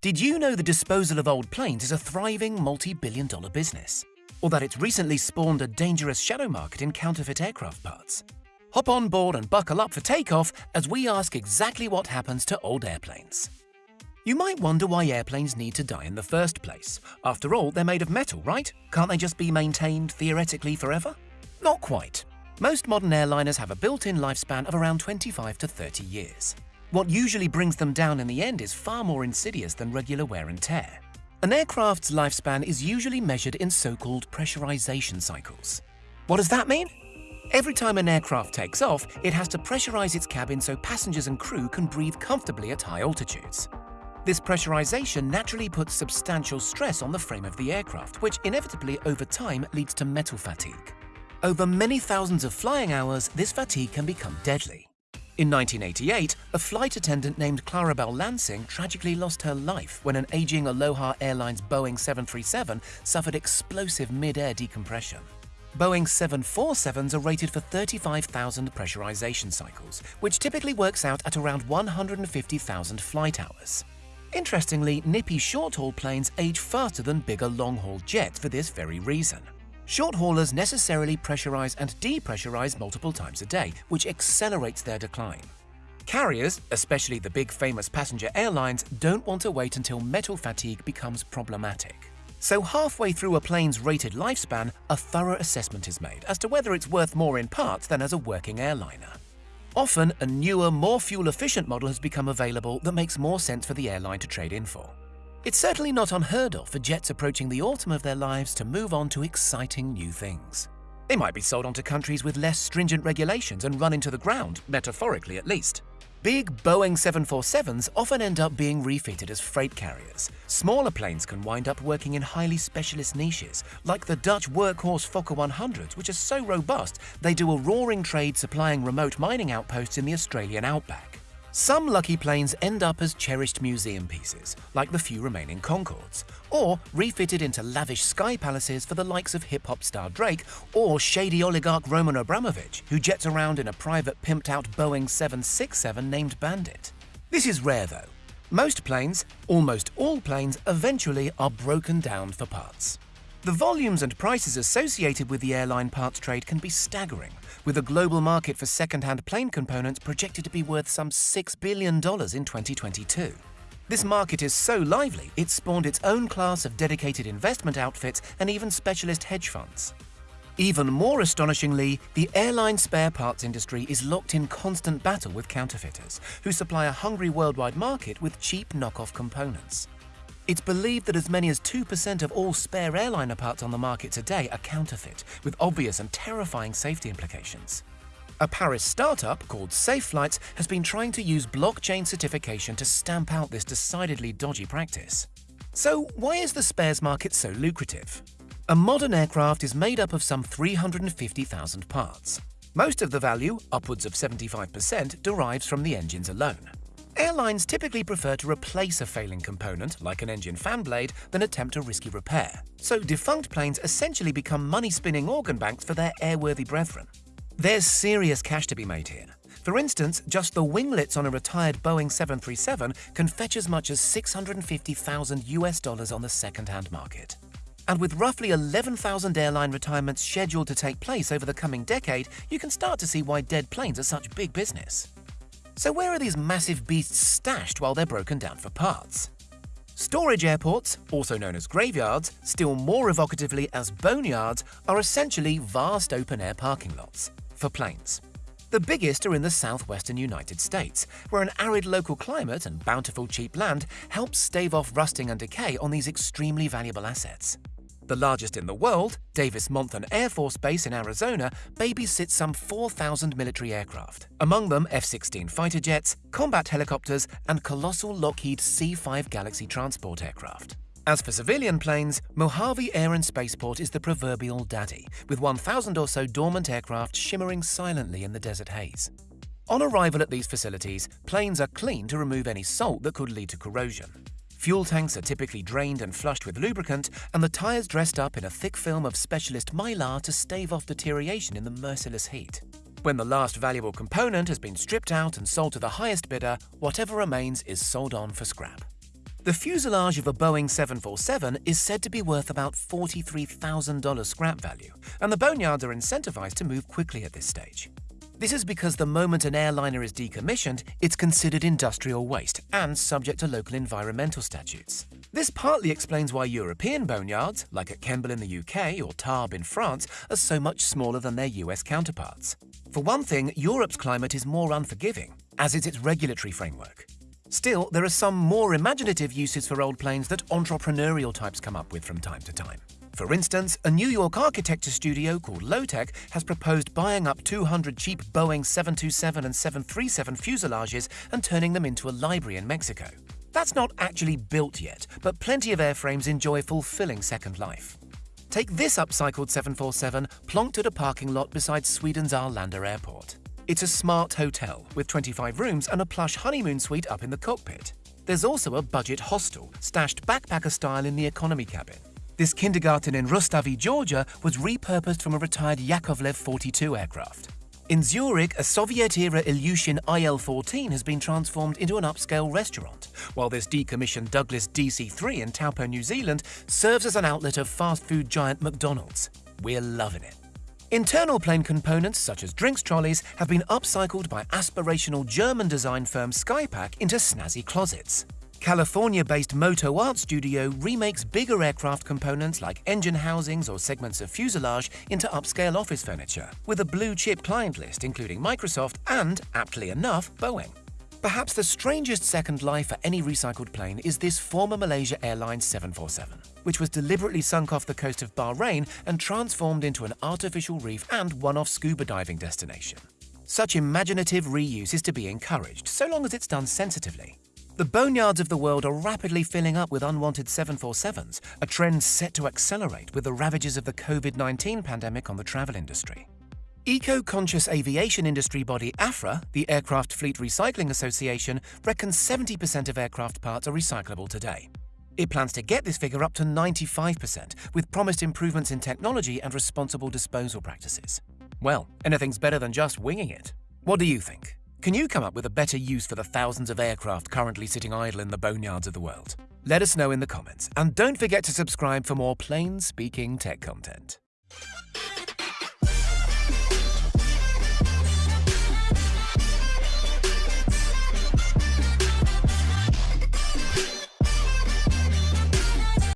Did you know the disposal of old planes is a thriving multi-billion dollar business? Or that it's recently spawned a dangerous shadow market in counterfeit aircraft parts? Hop on board and buckle up for takeoff as we ask exactly what happens to old airplanes. You might wonder why airplanes need to die in the first place. After all, they're made of metal, right? Can't they just be maintained, theoretically, forever? Not quite. Most modern airliners have a built-in lifespan of around 25 to 30 years. What usually brings them down in the end is far more insidious than regular wear and tear. An aircraft's lifespan is usually measured in so-called pressurization cycles. What does that mean? Every time an aircraft takes off, it has to pressurize its cabin so passengers and crew can breathe comfortably at high altitudes. This pressurization naturally puts substantial stress on the frame of the aircraft, which inevitably over time leads to metal fatigue. Over many thousands of flying hours, this fatigue can become deadly. In 1988, a flight attendant named Clarabelle Lansing tragically lost her life when an aging Aloha Airlines Boeing 737 suffered explosive mid-air decompression. Boeing 747s are rated for 35,000 pressurization cycles, which typically works out at around 150,000 flight hours. Interestingly, nippy short-haul planes age faster than bigger long-haul jets for this very reason. Short haulers necessarily pressurize and depressurize multiple times a day, which accelerates their decline. Carriers, especially the big famous passenger airlines, don't want to wait until metal fatigue becomes problematic. So halfway through a plane's rated lifespan, a thorough assessment is made as to whether it's worth more in parts than as a working airliner. Often, a newer, more fuel-efficient model has become available that makes more sense for the airline to trade in for. It's certainly not unheard of for jets approaching the autumn of their lives to move on to exciting new things. They might be sold on to countries with less stringent regulations and run into the ground, metaphorically at least. Big Boeing 747s often end up being refitted as freight carriers. Smaller planes can wind up working in highly specialist niches, like the Dutch workhorse Fokker 100s, which are so robust they do a roaring trade supplying remote mining outposts in the Australian outback. Some lucky planes end up as cherished museum pieces, like the few remaining Concordes, or refitted into lavish sky palaces for the likes of hip-hop star Drake or shady oligarch Roman Abramovich, who jets around in a private pimped-out Boeing 767 named Bandit. This is rare though. Most planes, almost all planes, eventually are broken down for parts. The volumes and prices associated with the airline parts trade can be staggering, with the global market for second-hand plane components projected to be worth some $6 billion in 2022. This market is so lively, it spawned its own class of dedicated investment outfits and even specialist hedge funds. Even more astonishingly, the airline spare parts industry is locked in constant battle with counterfeiters, who supply a hungry worldwide market with cheap knockoff components. It's believed that as many as 2% of all spare airliner parts on the market today are counterfeit, with obvious and terrifying safety implications. A Paris startup called Safe SafeFlights has been trying to use blockchain certification to stamp out this decidedly dodgy practice. So why is the spares market so lucrative? A modern aircraft is made up of some 350,000 parts. Most of the value, upwards of 75%, derives from the engines alone. Airlines typically prefer to replace a failing component, like an engine fan blade, than attempt a risky repair. So defunct planes essentially become money-spinning organ banks for their airworthy brethren. There's serious cash to be made here. For instance, just the winglets on a retired Boeing 737 can fetch as much as 650,000 US dollars on the second-hand market. And with roughly 11,000 airline retirements scheduled to take place over the coming decade, you can start to see why dead planes are such big business. So where are these massive beasts stashed while they're broken down for parts? Storage airports, also known as graveyards, still more evocatively as boneyards, are essentially vast open-air parking lots for planes. The biggest are in the southwestern United States, where an arid local climate and bountiful cheap land helps stave off rusting and decay on these extremely valuable assets. The largest in the world, Davis-Monthan Air Force Base in Arizona, babysits some 4,000 military aircraft, among them F-16 fighter jets, combat helicopters, and colossal Lockheed C-5 Galaxy transport aircraft. As for civilian planes, Mojave Air and Spaceport is the proverbial daddy, with 1,000 or so dormant aircraft shimmering silently in the desert haze. On arrival at these facilities, planes are cleaned to remove any salt that could lead to corrosion. Fuel tanks are typically drained and flushed with lubricant, and the tyres dressed up in a thick film of specialist mylar to stave off deterioration in the merciless heat. When the last valuable component has been stripped out and sold to the highest bidder, whatever remains is sold on for scrap. The fuselage of a Boeing 747 is said to be worth about $43,000 scrap value, and the boneyards are incentivized to move quickly at this stage. This is because the moment an airliner is decommissioned, it's considered industrial waste and subject to local environmental statutes. This partly explains why European boneyards, like at Kemble in the UK or Tarbes in France, are so much smaller than their US counterparts. For one thing, Europe's climate is more unforgiving, as is its regulatory framework. Still, there are some more imaginative uses for old planes that entrepreneurial types come up with from time to time. For instance, a New York architecture studio called Lowtech has proposed buying up 200 cheap Boeing 727 and 737 fuselages and turning them into a library in Mexico. That's not actually built yet, but plenty of airframes enjoy fulfilling second life. Take this upcycled 747 plonked at a parking lot beside Sweden's Arlanda airport. It's a smart hotel with 25 rooms and a plush honeymoon suite up in the cockpit. There's also a budget hostel, stashed backpacker style in the economy cabin. This kindergarten in Rustavi, Georgia was repurposed from a retired Yakovlev 42 aircraft. In Zurich, a Soviet-era Ilyushin IL-14 has been transformed into an upscale restaurant, while this decommissioned Douglas DC-3 in Taupo, New Zealand serves as an outlet of fast food giant McDonald's. We're loving it. Internal plane components, such as drinks trolleys, have been upcycled by aspirational German design firm Skypack into snazzy closets. California-based Moto Art Studio remakes bigger aircraft components like engine housings or segments of fuselage into upscale office furniture, with a blue-chip client list including Microsoft and, aptly enough, Boeing. Perhaps the strangest second life for any recycled plane is this former Malaysia Airlines 747, which was deliberately sunk off the coast of Bahrain and transformed into an artificial reef and one-off scuba diving destination. Such imaginative reuse is to be encouraged, so long as it's done sensitively. The boneyards of the world are rapidly filling up with unwanted 747s, a trend set to accelerate with the ravages of the COVID-19 pandemic on the travel industry. Eco-conscious aviation industry body AFRA, the Aircraft Fleet Recycling Association, reckons 70% of aircraft parts are recyclable today. It plans to get this figure up to 95%, with promised improvements in technology and responsible disposal practices. Well, anything's better than just winging it. What do you think? Can you come up with a better use for the thousands of aircraft currently sitting idle in the boneyards of the world? Let us know in the comments, and don't forget to subscribe for more plain speaking tech content.